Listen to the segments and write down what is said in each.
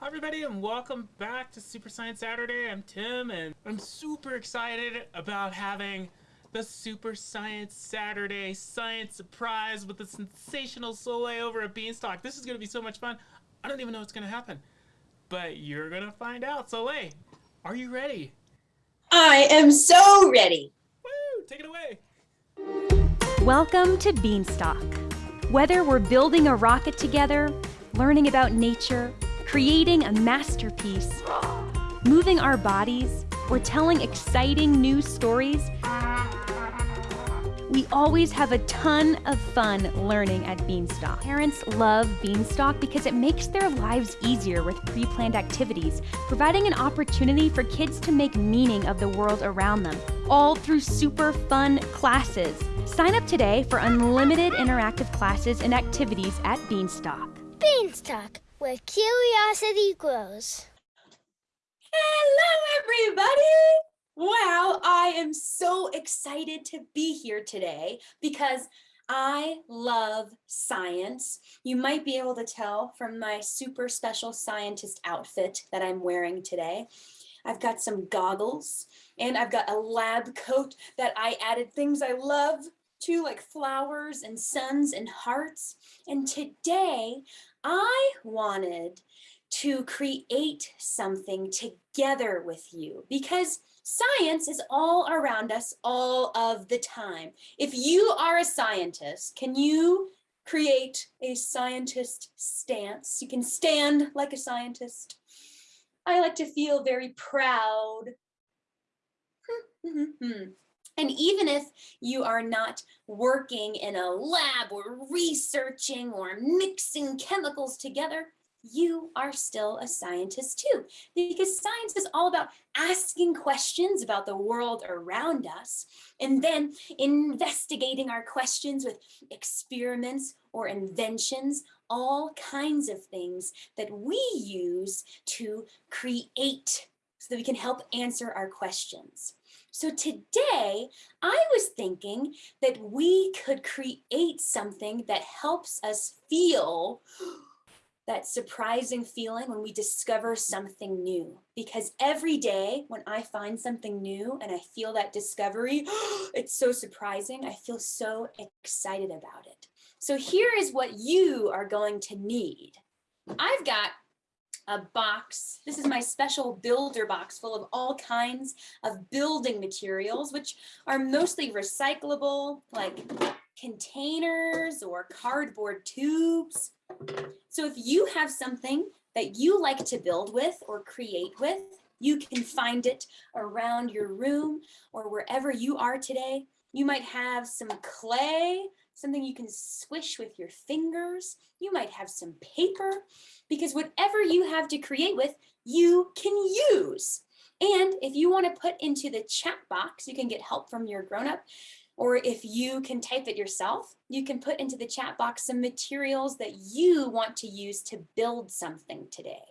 Hi everybody and welcome back to Super Science Saturday. I'm Tim and I'm super excited about having the Super Science Saturday Science Surprise with the sensational Soleil over at Beanstalk. This is going to be so much fun. I don't even know what's going to happen, but you're going to find out. Soleil, are you ready? I am so ready. Woo! Take it away. Welcome to Beanstalk. Whether we're building a rocket together, learning about nature, creating a masterpiece, moving our bodies, or telling exciting new stories, we always have a ton of fun learning at Beanstalk. Parents love Beanstalk because it makes their lives easier with pre planned activities, providing an opportunity for kids to make meaning of the world around them, all through super fun classes. Sign up today for unlimited interactive classes and activities at Beanstalk. Beanstalk where curiosity grows. Hello, everybody. Wow, I am so excited to be here today because I love science. You might be able to tell from my super special scientist outfit that I'm wearing today. I've got some goggles and I've got a lab coat that I added things I love to like flowers and suns and hearts. And today I wanted to create something together with you because science is all around us all of the time. If you are a scientist, can you create a scientist stance? You can stand like a scientist. I like to feel very proud. Hmm, hmm, hmm. And even if you are not working in a lab or researching or mixing chemicals together, you are still a scientist too, because science is all about asking questions about the world around us and then investigating our questions with experiments or inventions, all kinds of things that we use to create so that we can help answer our questions. So today I was thinking that we could create something that helps us feel that surprising feeling when we discover something new. Because every day when I find something new and I feel that discovery, it's so surprising. I feel so excited about it. So here is what you are going to need. I've got a box. This is my special builder box full of all kinds of building materials, which are mostly recyclable, like containers or cardboard tubes. So if you have something that you like to build with or create with, you can find it around your room or wherever you are today. You might have some clay, something you can squish with your fingers. You might have some paper because whatever you have to create with, you can use. And if you want to put into the chat box, you can get help from your grown-up. Or if you can type it yourself, you can put into the chat box some materials that you want to use to build something today.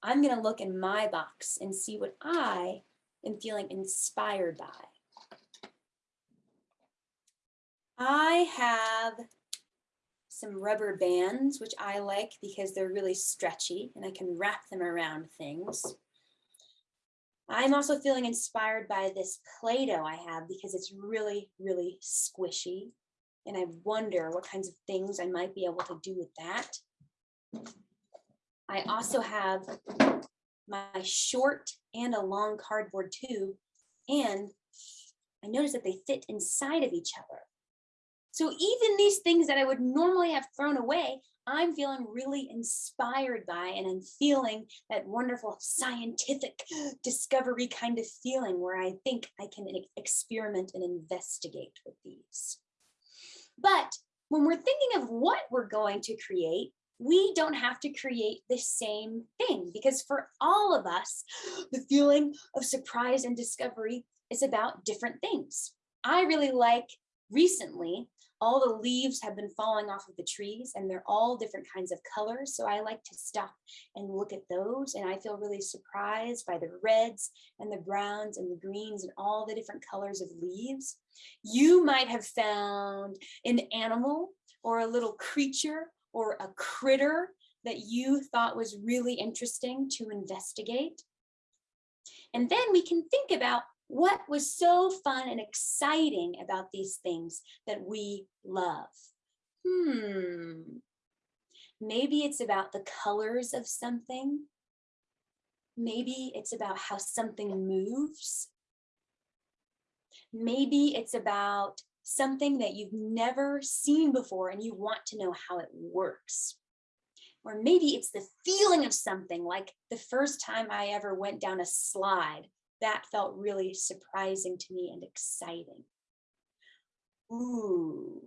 I'm going to look in my box and see what I am feeling inspired by. I have some rubber bands, which I like because they're really stretchy and I can wrap them around things. I'm also feeling inspired by this Play-Doh I have because it's really, really squishy. And I wonder what kinds of things I might be able to do with that. I also have my short and a long cardboard tube. And I noticed that they fit inside of each other. So even these things that I would normally have thrown away, I'm feeling really inspired by and I'm feeling that wonderful scientific discovery kind of feeling where I think I can experiment and investigate with these. But when we're thinking of what we're going to create, we don't have to create the same thing because for all of us, the feeling of surprise and discovery is about different things. I really like recently all the leaves have been falling off of the trees and they're all different kinds of colors. So I like to stop and look at those. And I feel really surprised by the reds and the browns and the greens and all the different colors of leaves. You might have found an animal or a little creature or a critter that you thought was really interesting to investigate. And then we can think about what was so fun and exciting about these things that we love. Hmm. Maybe it's about the colors of something. Maybe it's about how something moves. Maybe it's about something that you've never seen before and you want to know how it works. Or maybe it's the feeling of something like the first time I ever went down a slide that felt really surprising to me and exciting. Ooh.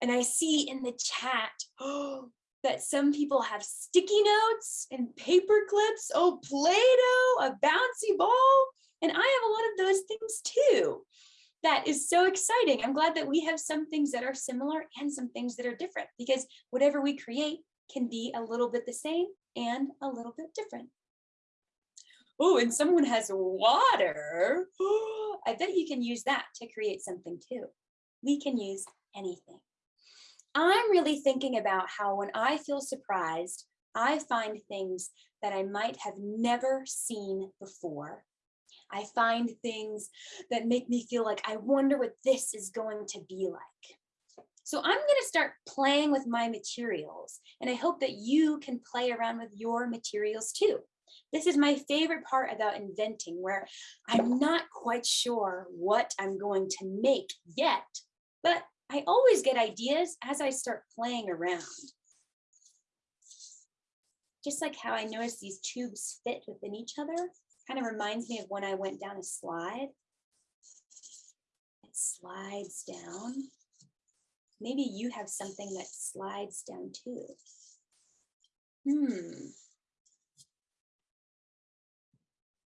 And I see in the chat oh, that some people have sticky notes and paper clips, oh, Play-Doh, a bouncy ball. And I have a lot of those things too. That is so exciting. I'm glad that we have some things that are similar and some things that are different because whatever we create can be a little bit the same and a little bit different oh, and someone has water. I bet you can use that to create something too. We can use anything. I'm really thinking about how when I feel surprised, I find things that I might have never seen before. I find things that make me feel like I wonder what this is going to be like. So I'm going to start playing with my materials and I hope that you can play around with your materials too. This is my favorite part about inventing where I'm not quite sure what I'm going to make yet, but I always get ideas as I start playing around. Just like how I noticed these tubes fit within each other, kind of reminds me of when I went down a slide. It slides down. Maybe you have something that slides down too. Hmm.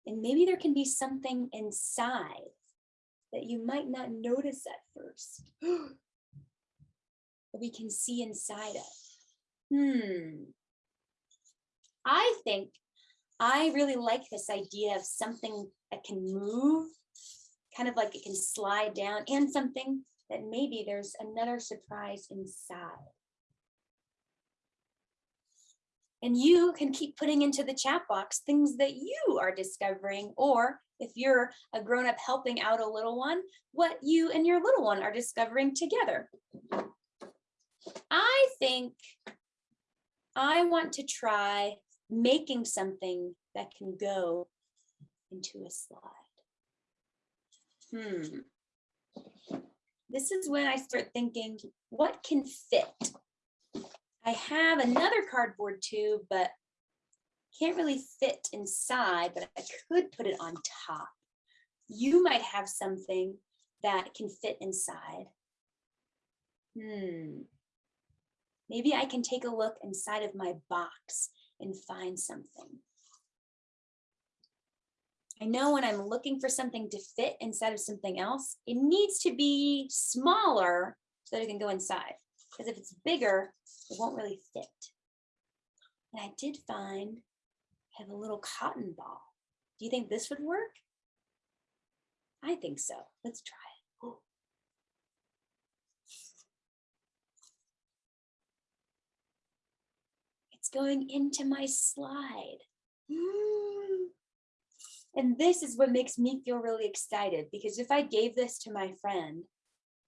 And maybe there can be something inside that you might not notice at first. but we can see inside it. Hmm. I think I really like this idea of something that can move, kind of like it can slide down, and something that maybe there's another surprise inside. And you can keep putting into the chat box things that you are discovering, or if you're a grown up helping out a little one, what you and your little one are discovering together. I think I want to try making something that can go into a slide. Hmm. This is when I start thinking, what can fit? I have another cardboard tube, but can't really fit inside, but I could put it on top. You might have something that can fit inside. Hmm. Maybe I can take a look inside of my box and find something. I know when I'm looking for something to fit inside of something else, it needs to be smaller so that it can go inside. Because if it's bigger, it won't really fit. And I did find I have a little cotton ball. Do you think this would work? I think so. Let's try it. It's going into my slide. And this is what makes me feel really excited because if I gave this to my friend,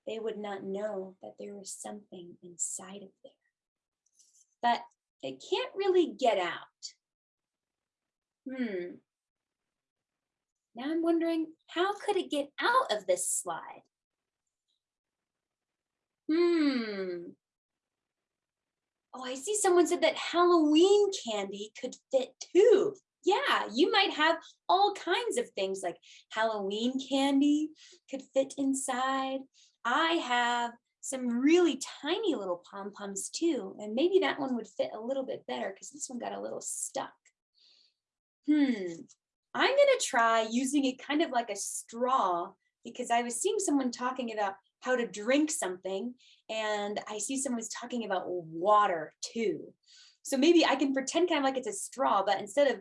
they would not know that there was something inside of there. But it can't really get out. Hmm. Now I'm wondering, how could it get out of this slide? Hmm. Oh, I see someone said that Halloween candy could fit too. Yeah, you might have all kinds of things like Halloween candy could fit inside. I have some really tiny little pom-poms too. And maybe that one would fit a little bit better because this one got a little stuck. Hmm, I'm gonna try using it kind of like a straw because I was seeing someone talking about how to drink something and I see someone's talking about water too. So maybe I can pretend kind of like it's a straw, but instead of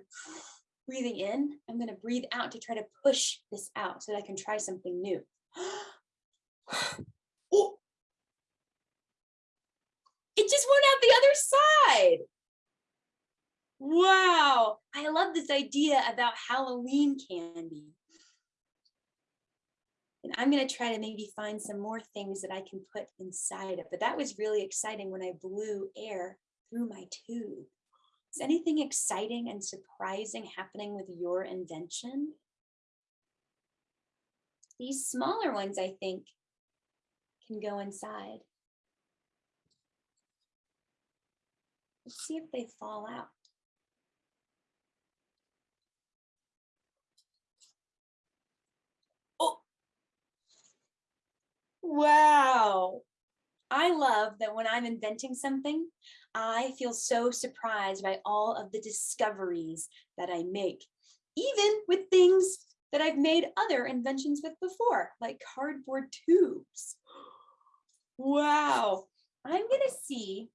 breathing in, I'm gonna breathe out to try to push this out so that I can try something new. oh, it just went out the other side. Wow, I love this idea about Halloween candy. And I'm gonna try to maybe find some more things that I can put inside it. But that was really exciting when I blew air through my tube. Is anything exciting and surprising happening with your invention? These smaller ones, I think, can go inside. Let's see if they fall out. Oh, wow. I love that when I'm inventing something, I feel so surprised by all of the discoveries that I make, even with things that I've made other inventions with before, like cardboard tubes. Wow. I'm gonna see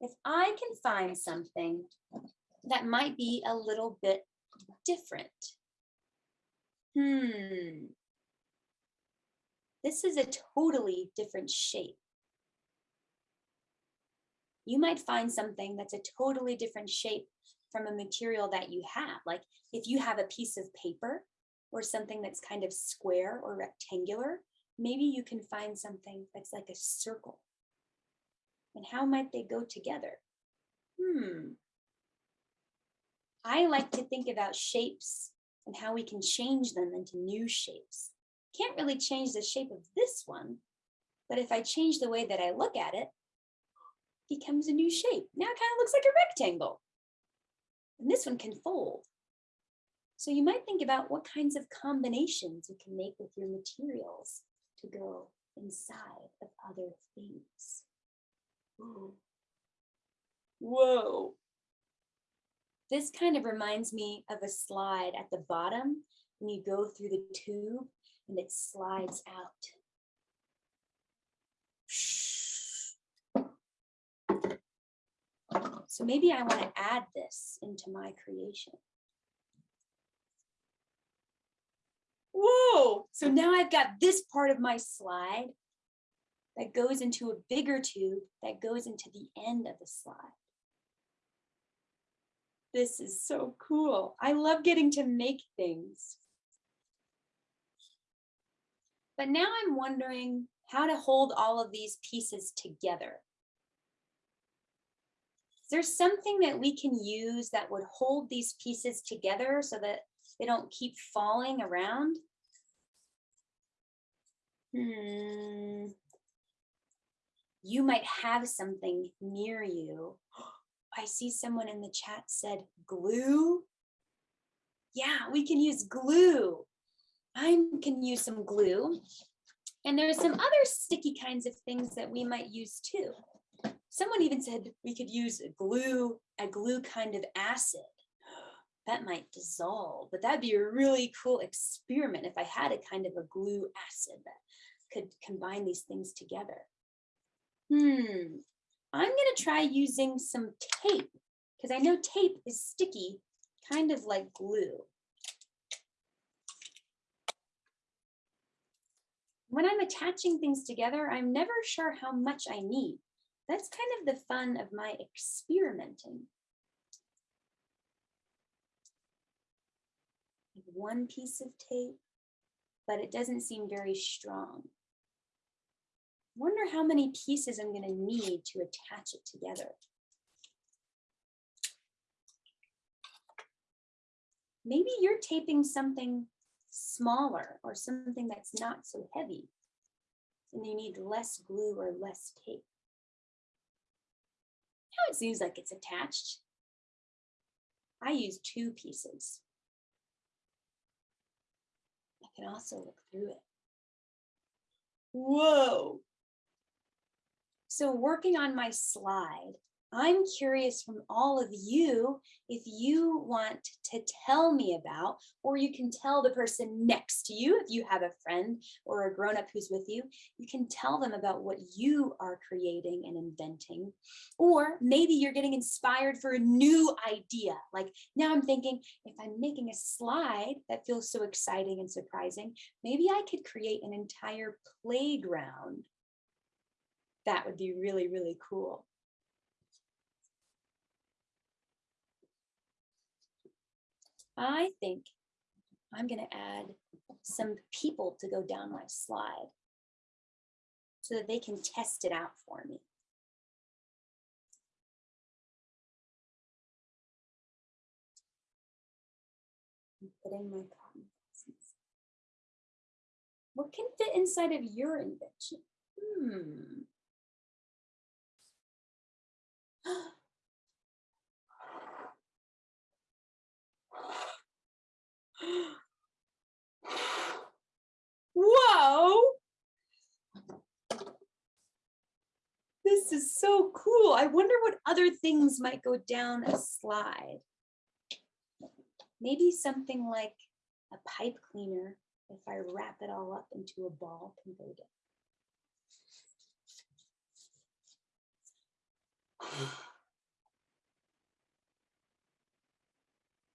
if I can find something that might be a little bit different. Hmm. This is a totally different shape. You might find something that's a totally different shape from a material that you have. Like if you have a piece of paper or something that's kind of square or rectangular, maybe you can find something that's like a circle. And how might they go together? Hmm. I like to think about shapes and how we can change them into new shapes. Can't really change the shape of this one, but if I change the way that I look at it, it becomes a new shape. Now it kind of looks like a rectangle. And this one can fold. So you might think about what kinds of combinations you can make with your materials to go inside of other things. Whoa. This kind of reminds me of a slide at the bottom when you go through the tube and it slides out. So maybe I want to add this into my creation. Whoa, so now I've got this part of my slide that goes into a bigger tube that goes into the end of the slide. This is so cool. I love getting to make things. But now I'm wondering how to hold all of these pieces together. Is there something that we can use that would hold these pieces together so that they don't keep falling around? Hmm. You might have something near you. I see someone in the chat said glue. Yeah, we can use glue. I can use some glue. And there's some other sticky kinds of things that we might use too. Someone even said we could use glue, a glue kind of acid. That might dissolve, but that'd be a really cool experiment if I had a kind of a glue acid that could combine these things together. Hmm, I'm gonna try using some tape because I know tape is sticky, kind of like glue. When I'm attaching things together, I'm never sure how much I need. That's kind of the fun of my experimenting. One piece of tape, but it doesn't seem very strong. Wonder how many pieces I'm going to need to attach it together. Maybe you're taping something smaller or something that's not so heavy and you need less glue or less tape. Now it seems like it's attached. I use two pieces. I can also look through it. Whoa. So working on my slide, I'm curious from all of you if you want to tell me about, or you can tell the person next to you, if you have a friend or a grown up who's with you, you can tell them about what you are creating and inventing. Or maybe you're getting inspired for a new idea. Like now I'm thinking, if I'm making a slide that feels so exciting and surprising, maybe I could create an entire playground. That would be really, really cool. I think I'm gonna add some people to go down my slide so that they can test it out for me. Putting my cotton. What can fit inside of your invention? Hmm. Whoa! This is so cool. I wonder what other things might go down a slide. Maybe something like a pipe cleaner, if I wrap it all up into a ball, can go down.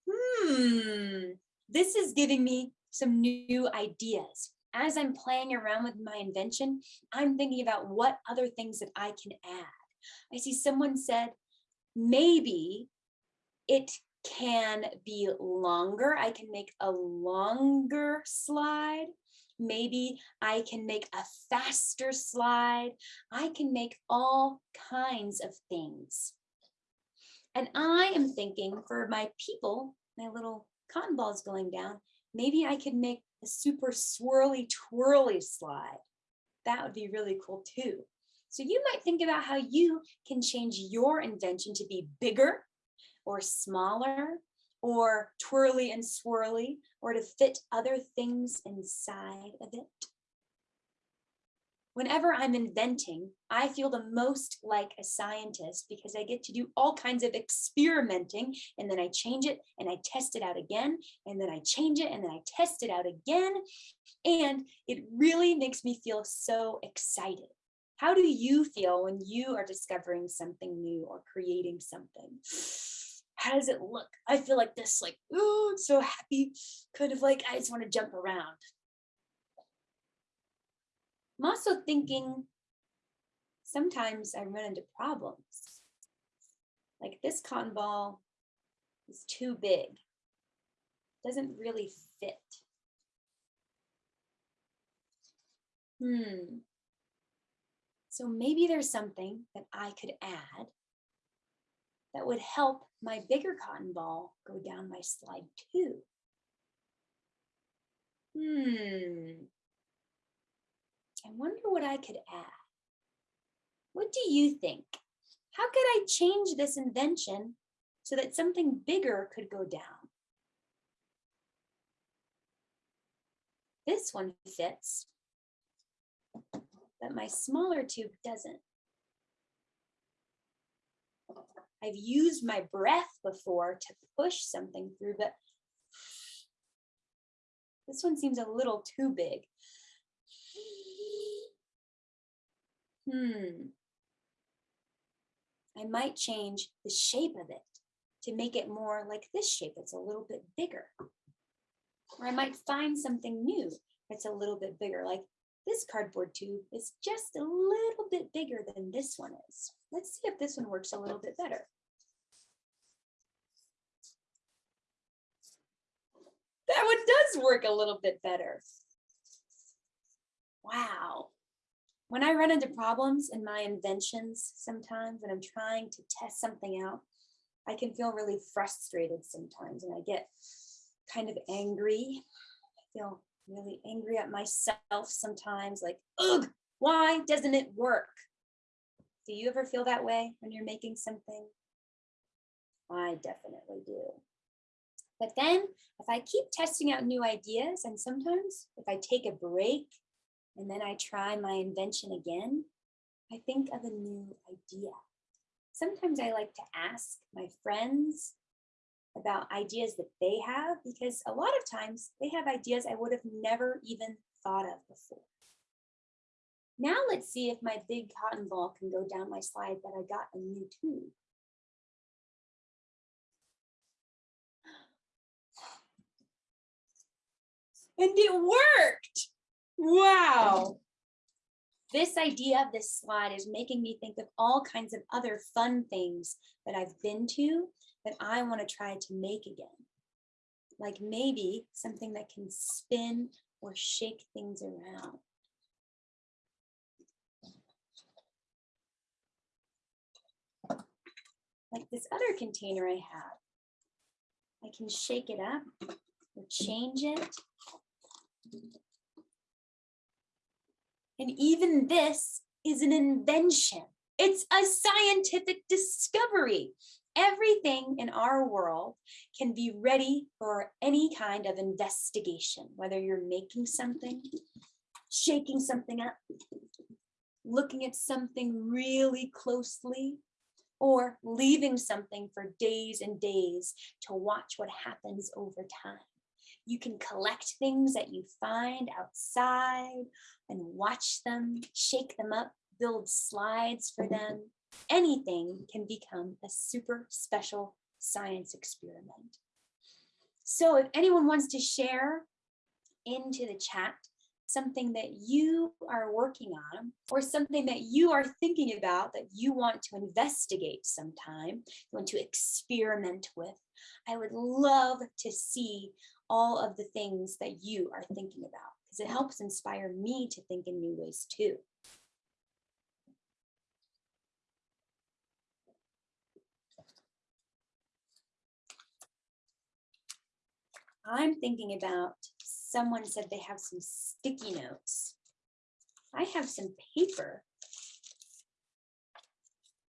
Hmm, this is giving me some new ideas. As I'm playing around with my invention, I'm thinking about what other things that I can add. I see someone said, maybe it can be longer. I can make a longer slide. Maybe I can make a faster slide. I can make all kinds of things. And I am thinking for my people, my little cotton balls going down, maybe I could make a super swirly twirly slide. That would be really cool too. So you might think about how you can change your invention to be bigger or smaller or twirly and swirly or to fit other things inside of it. Whenever I'm inventing, I feel the most like a scientist because I get to do all kinds of experimenting and then I change it and I test it out again and then I change it and then I test it out again. And it really makes me feel so excited. How do you feel when you are discovering something new or creating something? How does it look? I feel like this, like, oh, I'm so happy, kind of like I just want to jump around. I'm also thinking sometimes I run into problems. Like this cotton ball is too big, doesn't really fit. Hmm. So maybe there's something that I could add that would help my bigger cotton ball go down my slide too. Hmm. I wonder what I could add. What do you think? How could I change this invention so that something bigger could go down? This one fits, but my smaller tube doesn't. I've used my breath before to push something through, but this one seems a little too big. Hmm. I might change the shape of it to make it more like this shape. It's a little bit bigger. Or I might find something new that's a little bit bigger, like this cardboard tube is just a little bit bigger than this one is. Let's see if this one works a little bit better. That one does work a little bit better. Wow when I run into problems in my inventions sometimes when I'm trying to test something out, I can feel really frustrated sometimes and I get kind of angry. I feel really angry at myself sometimes like, ugh, why doesn't it work? Do you ever feel that way when you're making something? I definitely do. But then if I keep testing out new ideas and sometimes if I take a break and then I try my invention again, I think of a new idea. Sometimes I like to ask my friends about ideas that they have because a lot of times they have ideas I would have never even thought of before. Now let's see if my big cotton ball can go down my slide that I got a new tube. And it worked! Wow. This idea of this slide is making me think of all kinds of other fun things that I've been to that I want to try to make again. like maybe something that can spin or shake things around. Like this other container I have. I can shake it up or change it. And even this is an invention. It's a scientific discovery. Everything in our world can be ready for any kind of investigation, whether you're making something, shaking something up, looking at something really closely, or leaving something for days and days to watch what happens over time. You can collect things that you find outside and watch them, shake them up, build slides for them. Anything can become a super special science experiment. So if anyone wants to share into the chat something that you are working on or something that you are thinking about that you want to investigate sometime, you want to experiment with, I would love to see all of the things that you are thinking about because it helps inspire me to think in new ways too. I'm thinking about someone said they have some sticky notes. I have some paper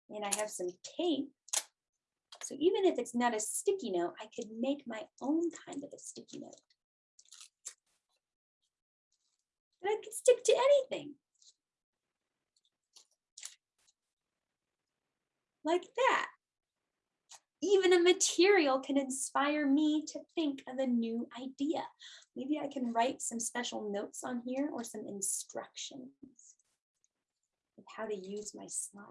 and I have some tape. So even if it's not a sticky note, I could make my own kind of a sticky note. And I could stick to anything. Like that even a material can inspire me to think of a new idea. Maybe I can write some special notes on here or some instructions of how to use my slide.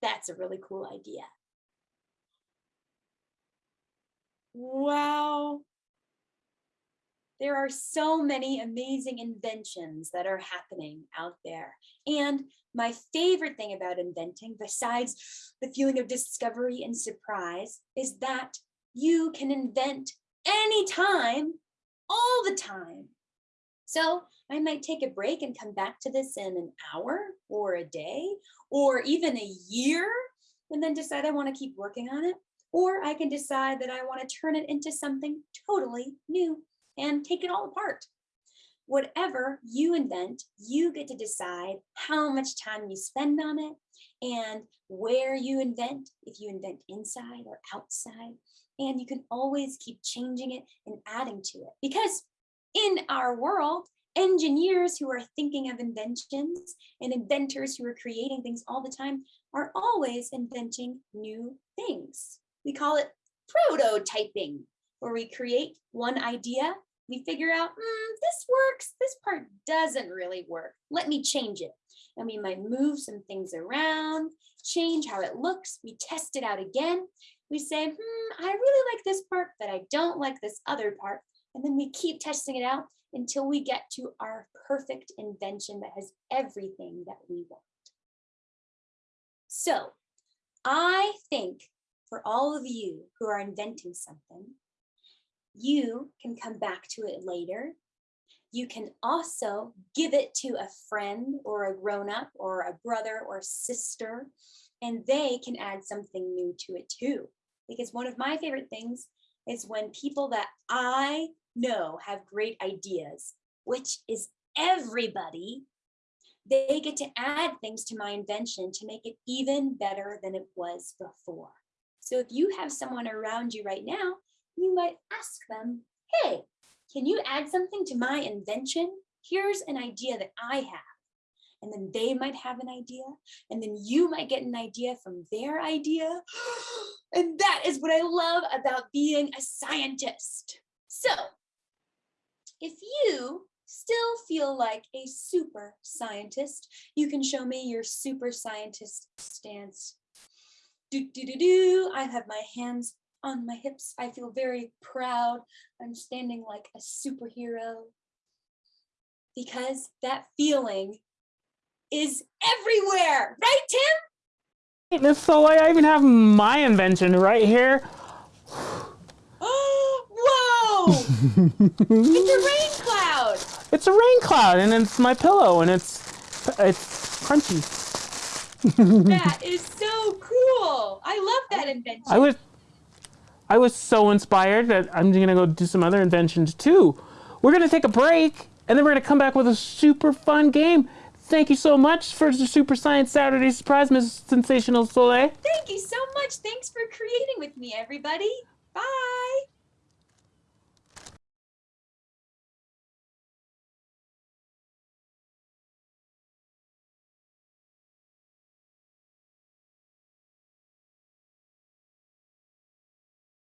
That's a really cool idea. Wow. There are so many amazing inventions that are happening out there. And my favorite thing about inventing, besides the feeling of discovery and surprise, is that you can invent anytime, all the time. So I might take a break and come back to this in an hour or a day or even a year and then decide I want to keep working on it. Or I can decide that I want to turn it into something totally new and take it all apart. Whatever you invent, you get to decide how much time you spend on it and where you invent, if you invent inside or outside. And you can always keep changing it and adding to it. Because in our world, engineers who are thinking of inventions and inventors who are creating things all the time are always inventing new things. We call it prototyping, where we create one idea we figure out, mm, this works, this part doesn't really work. Let me change it. And we might move some things around, change how it looks. We test it out again. We say, hmm, I really like this part, but I don't like this other part. And then we keep testing it out until we get to our perfect invention that has everything that we want. So I think for all of you who are inventing something, you can come back to it later. You can also give it to a friend or a grown-up or a brother or sister, and they can add something new to it too. Because one of my favorite things is when people that I know have great ideas, which is everybody, they get to add things to my invention to make it even better than it was before. So if you have someone around you right now you might ask them, hey, can you add something to my invention? Here's an idea that I have. And then they might have an idea. And then you might get an idea from their idea. And that is what I love about being a scientist. So if you still feel like a super scientist, you can show me your super scientist stance. Do, do, do, do. I have my hands on my hips. I feel very proud. I'm standing like a superhero because that feeling is everywhere, right, Tim? Miss Soleil, I even have my invention right here. Oh, It's a rain cloud. It's a rain cloud, and it's my pillow, and it's it's crunchy. That is so cool. I love that invention. I was I was so inspired that I'm gonna go do some other inventions too. We're gonna take a break, and then we're gonna come back with a super fun game. Thank you so much for the Super Science Saturday surprise, Miss Sensational Soleil. Thank you so much. Thanks for creating with me, everybody. Bye.